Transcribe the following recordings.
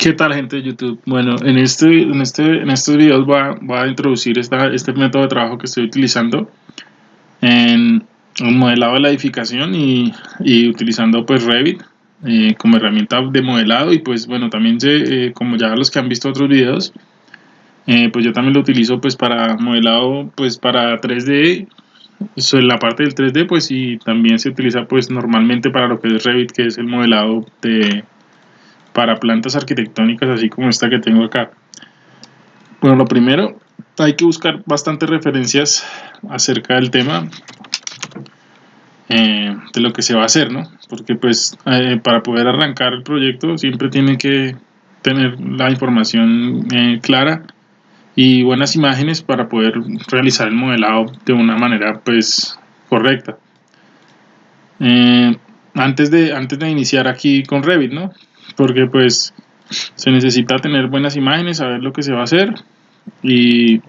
¿Qué tal gente de YouTube? Bueno, en, este, en, este, en estos videos voy a, voy a introducir esta, este método de trabajo que estoy utilizando en un modelado de la edificación y, y utilizando pues Revit eh, como herramienta de modelado y pues bueno, también sé, eh, como ya los que han visto otros videos, eh, pues yo también lo utilizo pues para modelado pues para 3D, eso en la parte del 3D pues y también se utiliza pues normalmente para lo que es Revit que es el modelado de para plantas arquitectónicas así como esta que tengo acá. Bueno, lo primero, hay que buscar bastantes referencias acerca del tema eh, de lo que se va a hacer, ¿no? Porque pues eh, para poder arrancar el proyecto siempre tiene que tener la información eh, clara y buenas imágenes para poder realizar el modelado de una manera pues correcta. antes, de, antes de iniciar aquí con Revit, ¿no? Porque pues se necesita tener buenas imágenes, saber lo que se va a hacer y,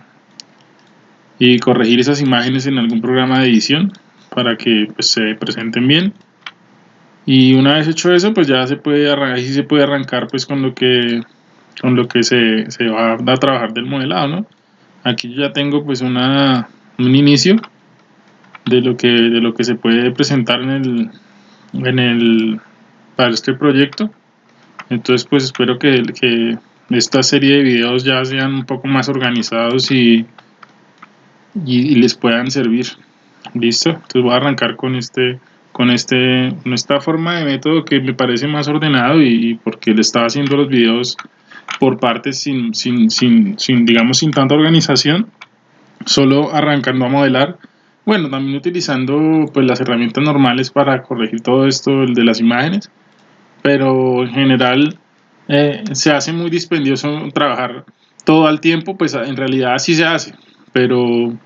y corregir esas imágenes en algún programa de edición para que pues, se presenten bien y una vez hecho eso pues ya se puede arrancar, se puede arrancar pues con lo que con lo que se, se va a trabajar del modelado ¿no? aquí ya tengo pues una, un inicio de lo que de lo que se puede presentar en el en el para este proyecto entonces pues espero que, que esta serie de videos ya sean un poco más organizados y, y, les puedan servir. Listo entonces voy a arrancar con este con este con esta forma de método que me parece más ordenado y, porque le estaba haciendo los videos por partes sin, sin, sin, sin digamos sin tanta organización solo arrancando a modelar. Bueno también utilizando pues las herramientas normales para corregir todo esto el de las imágenes pero en general eh, se hace muy dispendioso trabajar todo al tiempo, pues en realidad sí se hace, pero,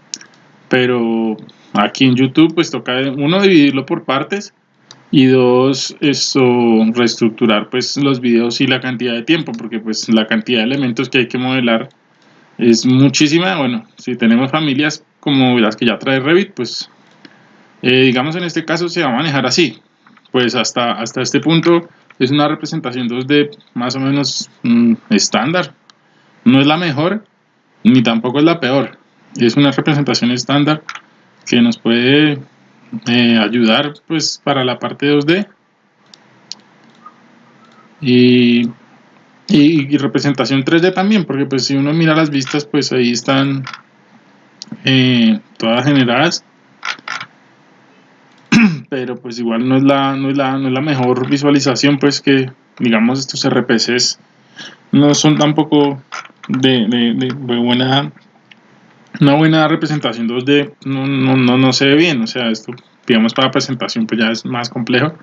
pero aquí en YouTube pues toca uno dividirlo por partes y dos esto reestructurar pues los videos y la cantidad de tiempo porque pues la cantidad de elementos que hay que modelar es muchísima. Bueno si tenemos familias como las que ya trae Revit pues eh, digamos en este caso se va a manejar así pues hasta hasta este punto es una representación 2D más o menos mm, estándar. No es la mejor, ni tampoco es la peor. Es una representación estándar que nos puede eh, ayudar pues para la parte 2D. Y, y, representación 3D también, porque pues si uno mira las vistas, pues ahí están eh, todas generadas pero pues igual no es la, no es la, no es la mejor visualización, pues que digamos estos RPCs no son tampoco de, de, buena una buena representación 2D no, no, no, no, se ve bien, o sea, esto digamos para presentación pues ya es más complejo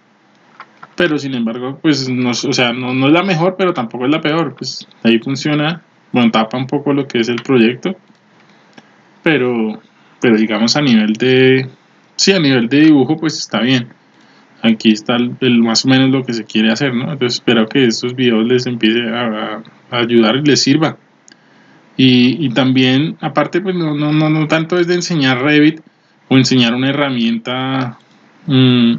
pero sin embargo pues no, o sea, no, no es la mejor pero tampoco es la peor, pues ahí funciona, bueno, tapa un poco lo que es el proyecto pero, pero digamos a nivel de, sí, a nivel de dibujo pues está bien. Aquí está el, más o menos lo que se quiere hacer, ¿no? Entonces espero que estos videos les empiece a, ayudar y les sirva. Y, también, aparte, pues no, no, no, tanto es de enseñar Revit o enseñar una herramienta mm,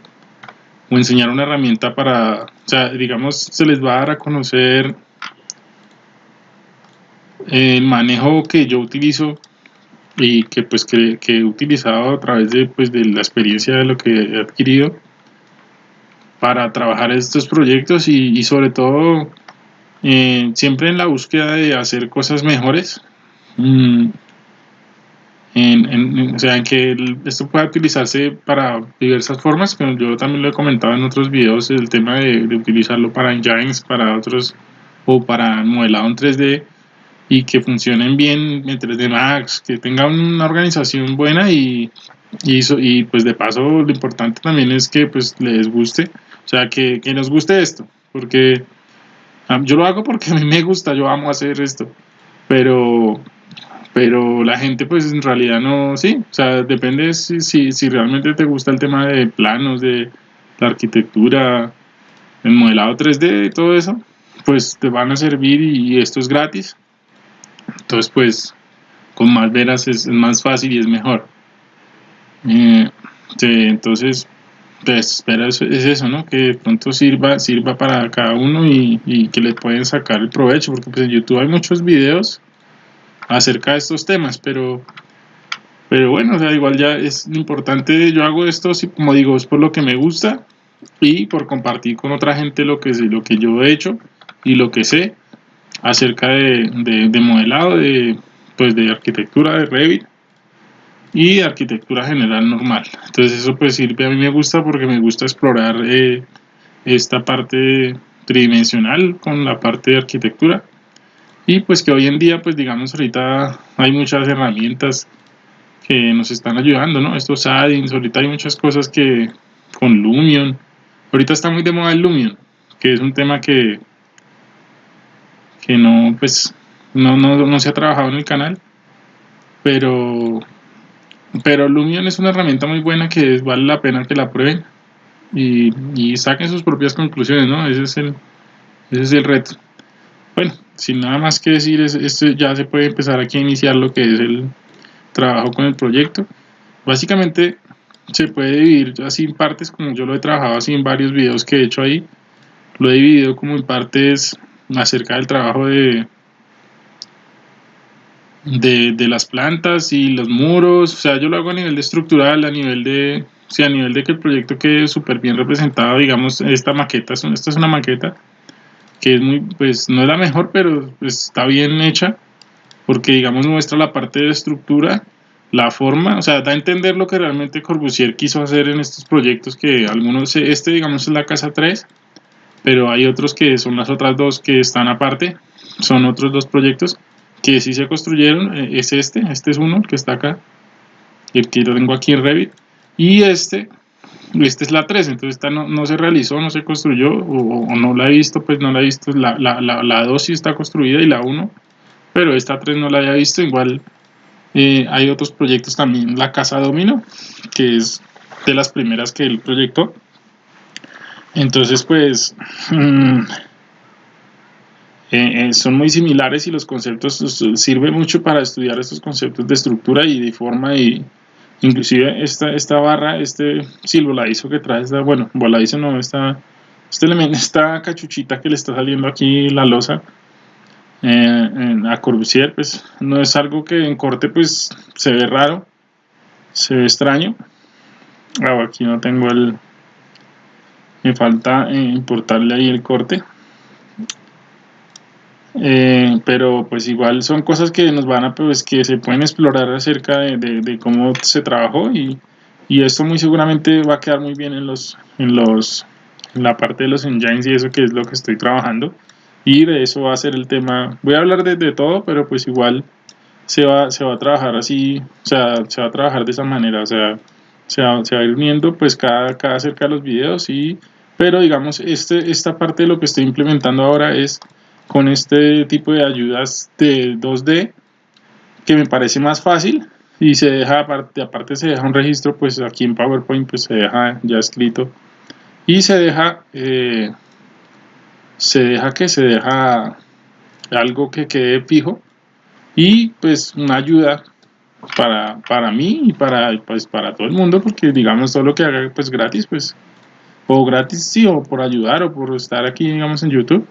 o enseñar una herramienta para, o sea, digamos, se les va a dar a conocer el manejo que yo utilizo y que pues que, he utilizado a través de, pues, de la experiencia de lo que he adquirido para trabajar estos proyectos y, sobre todo eh, siempre en la búsqueda de hacer cosas mejores. Mm, en, o sea en que esto pueda utilizarse para diversas formas como yo también lo he comentado en otros videos el tema de, de utilizarlo para engines para otros o para modelado en 3D y que funcionen bien en 3D Max, que tengan una organización buena y, y, y, pues de paso lo importante también es que pues les guste, o sea que, que nos guste esto, porque yo lo hago porque a mí me gusta, yo amo hacer esto, pero pero la gente pues en realidad no, sí, o sea, depende si, si, si realmente te gusta el tema de planos, de la arquitectura, el modelado 3D y todo eso, pues te van a servir y esto es gratis entonces pues con más veras es, más fácil y es mejor eh, entonces pues espero es, eso, ¿no? Que de pronto sirva, sirva para cada uno y, y, que le pueden sacar el provecho, porque pues en YouTube hay muchos videos acerca de estos temas, pero pero bueno, o sea, igual ya es importante, yo hago esto, como digo, es por lo que me gusta y por compartir con otra gente lo que, lo que yo he hecho y lo que sé acerca de, de, modelado, de, pues de arquitectura de Revit y arquitectura general normal. Entonces eso pues sirve, a mí me gusta porque me gusta explorar eh, esta parte tridimensional con la parte de arquitectura y pues que hoy en día pues digamos ahorita hay muchas herramientas que nos están ayudando, ¿no? Estos add-ins, ahorita hay muchas cosas que con Lumion, ahorita está muy de moda el Lumion, que es un tema que que no, pues, no, no, no se ha trabajado en el canal, pero pero Lumion es una herramienta muy buena que vale la pena que la prueben y, y saquen sus propias conclusiones, ¿no? Ese es el, ese es el reto. Bueno, sin nada más que decir, esto ya se puede empezar aquí a iniciar lo que es el, trabajo con el proyecto. Básicamente se puede dividir así en partes, como yo lo he trabajado así en varios videos que he hecho ahí. Lo he dividido como en partes acerca del trabajo de, de, las plantas y los muros. O sea, yo lo hago a nivel de estructural, a nivel de, a nivel de que el proyecto quede súper bien representado. Digamos, esta maqueta, esta es una maqueta que es muy, pues no es la mejor, pero pues, está bien hecha porque digamos muestra la parte de estructura, la forma, o sea, da a entender lo que realmente Corbusier quiso hacer en estos proyectos que algunos, este digamos es la casa 3, pero hay otros que son las otras dos que están aparte, son otros dos proyectos que sí se construyeron, eh, es este, este es uno, el que está acá, el que lo tengo aquí en Revit, y este, este es la 3, entonces esta no, no se realizó, no se construyó, o, no la he visto, pues no la he visto, la, la, la, la 2 sí está construida y la 1 pero esta 3 no la había visto, igual eh, hay otros proyectos también, la Casa Domino, que es de las primeras que él proyectó. Entonces, pues, mm, eh, eh, son muy similares y los conceptos pues, sirve mucho para estudiar estos conceptos de estructura y de forma y inclusive esta, esta barra, este sí, voladizo que trae, esta, bueno, voladizo no, esta, este elemento, esta cachuchita que le está saliendo aquí la losa, eh, a Corbusier, pues no es algo que en corte pues se ve raro, se ve extraño. Ah, aquí no tengo el... Me falta eh, importarle ahí el corte. Eh, pero pues igual son cosas que nos van a pues que se pueden explorar acerca de, cómo se trabajó y, y, esto muy seguramente va a quedar muy bien en los en los en la parte de los engines y eso que es lo que estoy trabajando y de eso va a ser el tema. Voy a hablar de, todo, pero pues igual se va, se va a trabajar así, o sea, se va a trabajar de esa manera, o sea, se va, se va a ir uniendo pues cada, cada de los videos y pero digamos este, esta parte de lo que estoy implementando ahora es con este tipo de ayudas de 2D que me parece más fácil y se deja aparte, aparte se deja un registro pues aquí en PowerPoint pues se deja ya escrito y se deja eh, se deja que se deja algo que quede fijo y pues una ayuda para, para mí y para, pues, para todo el mundo porque digamos todo lo que haga pues gratis pues o gratis sí o por ayudar o por estar aquí digamos en YouTube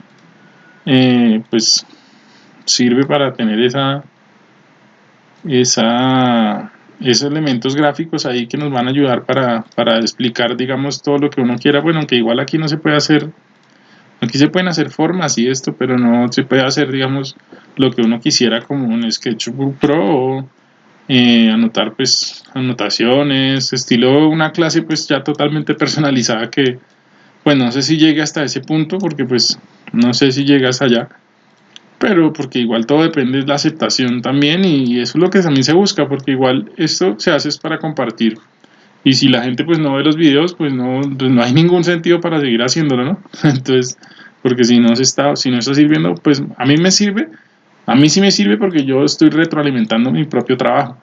eh, pues sirve para tener esa esa esos elementos gráficos ahí que nos van a ayudar para, para explicar digamos todo lo que uno quiera. Bueno aunque igual aquí no se puede hacer Aquí se pueden hacer formas y esto, pero no se puede hacer, digamos, lo que uno quisiera como un Sketchbook Pro o eh, anotar pues anotaciones, estilo una clase pues ya totalmente personalizada que pues no sé si llegue hasta ese punto porque pues no sé si llegas allá pero porque igual todo depende de la aceptación también y eso es lo que también se busca porque igual esto se hace es para compartir. Y si la gente pues no ve los videos pues no, pues, no hay ningún sentido para seguir haciéndolo no entonces porque si no se está si no está sirviendo pues a mí me sirve a mí sí me sirve porque yo estoy retroalimentando mi propio trabajo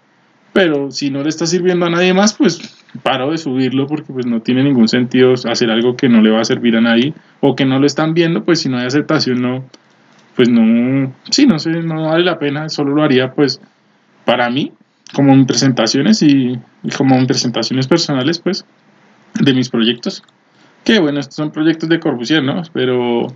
pero si no le está sirviendo a nadie más pues paro de subirlo porque pues no tiene ningún sentido hacer algo que no le va a servir a nadie o que no lo están viendo pues si no hay aceptación no pues no sí no sé no vale la pena solo lo haría pues para mí como en presentaciones y, como en presentaciones personales, pues, de mis proyectos. Que bueno, estos son proyectos de Corbusier, ¿no? Pero,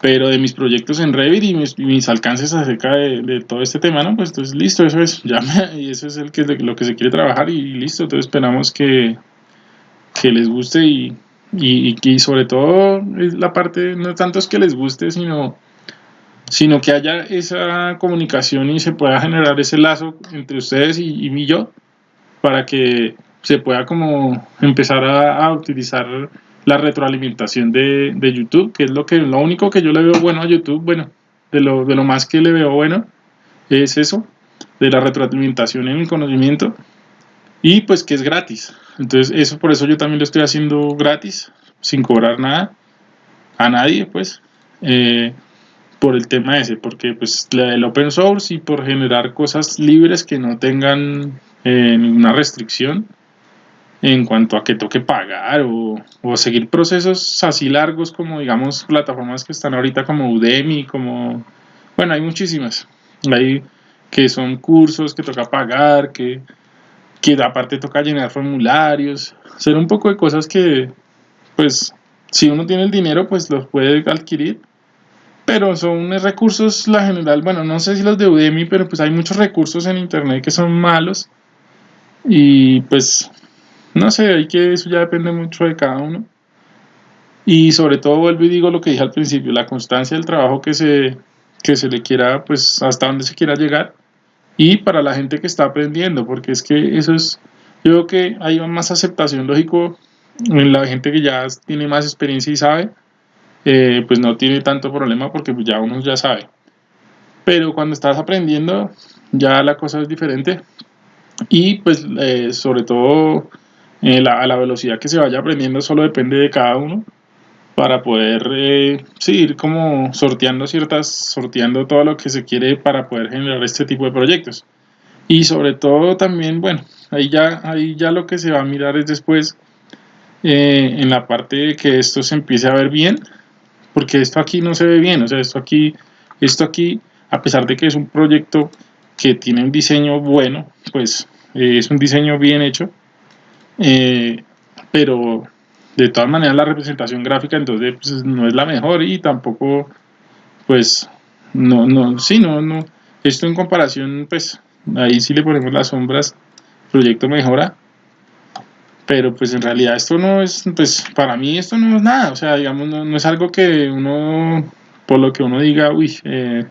pero de mis proyectos en Revit y mis, alcances acerca de, todo este tema, ¿no? Pues entonces listo, eso es, ya y eso es el que, lo que se quiere trabajar y listo, entonces esperamos que, que les guste y, y, y, sobre todo la parte, no tanto es que les guste, sino, sino que haya esa comunicación y se pueda generar ese lazo entre ustedes y, y yo para que se pueda como empezar a, utilizar la retroalimentación de, de, YouTube, que es lo que lo único que yo le veo bueno a YouTube, bueno, de lo, de lo más que le veo bueno es eso, de la retroalimentación en el conocimiento y pues que es gratis. Entonces eso por eso yo también lo estoy haciendo gratis, sin cobrar nada a nadie, pues, eh, por el tema ese, porque pues el open source y por generar cosas libres que no tengan eh, ninguna restricción en cuanto a que toque pagar o, seguir procesos así largos como digamos plataformas que están ahorita como Udemy, como bueno hay muchísimas, hay que son cursos que toca pagar, que, que aparte toca llenar formularios, hacer un poco de cosas que pues si uno tiene el dinero pues los puede adquirir pero son recursos la general, bueno no sé si los de Udemy pero pues hay muchos recursos en internet que son malos y pues no sé, hay que eso ya depende mucho de cada uno. Y sobre todo vuelvo y digo lo que dije al principio, la constancia del trabajo que se, que se le quiera, pues hasta donde se quiera llegar. Y para la gente que está aprendiendo, porque es que eso es, yo creo que hay más aceptación lógico en la gente que ya tiene más experiencia y sabe, eh, pues no tiene tanto problema porque ya uno ya sabe. Pero cuando estás aprendiendo, ya la cosa es diferente. Y pues eh, sobre todo eh, a la velocidad que se vaya aprendiendo solo depende de cada uno para poder eh, ir como sorteando ciertas, sorteando todo lo que se quiere para poder generar este tipo de proyectos. Y sobre todo también, bueno, ahí ya, ahí ya lo que se va a mirar es después eh, en la parte de que esto se empiece a ver bien, porque esto aquí no se ve bien, o sea, esto aquí, esto aquí, a pesar de que es un proyecto que tiene un diseño bueno, pues es un diseño bien hecho, eh, pero de todas maneras la representación gráfica entonces pues, no es la mejor y tampoco pues no no sí no no. Esto en comparación pues ahí sí le ponemos las sombras proyecto mejora pero pues en realidad esto no es pues para mí esto no es nada o sea digamos no, es algo que uno por lo que uno diga uy eh,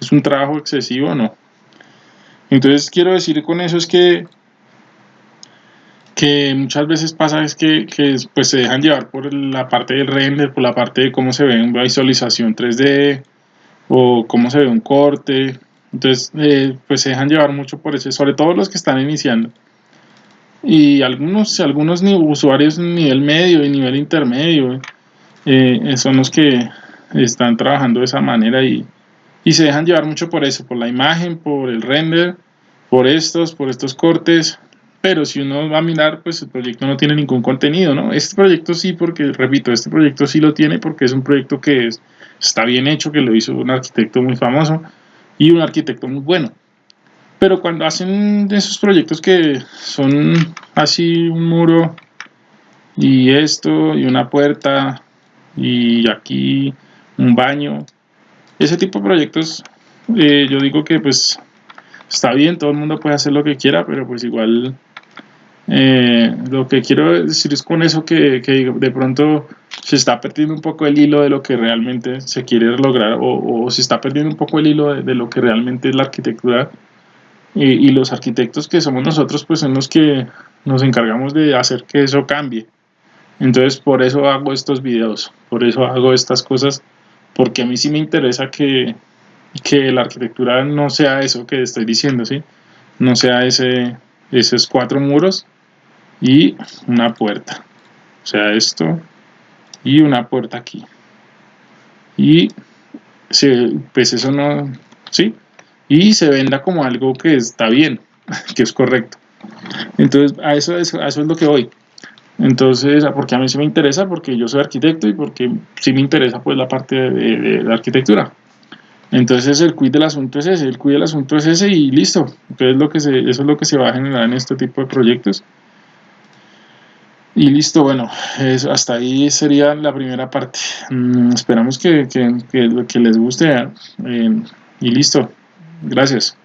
es un trabajo excesivo no. Entonces quiero decir con eso es que que muchas veces pasa es que, pues se dejan llevar por la parte del render, por la parte de cómo se ve una visualización 3D o cómo se ve un corte. Entonces, eh, pues se dejan llevar mucho por eso, sobre todo los que están iniciando. Y algunos, algunos usuarios nivel medio y nivel intermedio eh, son los que están trabajando de esa manera y, y se dejan llevar mucho por eso, por la imagen, por el render, por estos, por estos cortes pero si uno va a mirar, pues el proyecto no tiene ningún contenido, ¿no? Este proyecto sí, porque, repito, este proyecto sí lo tiene porque es un proyecto que está bien hecho, que lo hizo un arquitecto muy famoso y un arquitecto muy bueno. Pero cuando hacen esos proyectos que son así un muro y esto y una puerta y aquí un baño, ese tipo de proyectos, eh, yo digo que pues está bien, todo el mundo puede hacer lo que quiera, pero pues igual eh, lo que quiero decir es con eso que, de pronto se está perdiendo un poco el hilo de lo que realmente se quiere lograr o, se está perdiendo un poco el hilo de, lo que realmente es la arquitectura y, los arquitectos que somos nosotros pues son los que nos encargamos de hacer que eso cambie entonces por eso hago estos videos por eso hago estas cosas porque a mí sí me interesa que, que la arquitectura no sea eso que estoy diciendo ¿sí? no sea ese esos cuatro muros y una puerta. O sea esto y una puerta aquí. Y se, pues eso no sí y se venda como algo que está bien que es correcto. Entonces a eso, eso es lo que voy. Entonces porque a mí sí me interesa porque yo soy arquitecto y porque sí me interesa pues la parte de, la arquitectura. Entonces el quid del asunto es ese, el quid del asunto es ese y listo. Entonces lo que se, eso es lo que se va a generar en este tipo de proyectos. Y listo, bueno, eso, hasta ahí sería la primera parte. Mm, esperamos que, que, que, les guste eh, y listo. Gracias.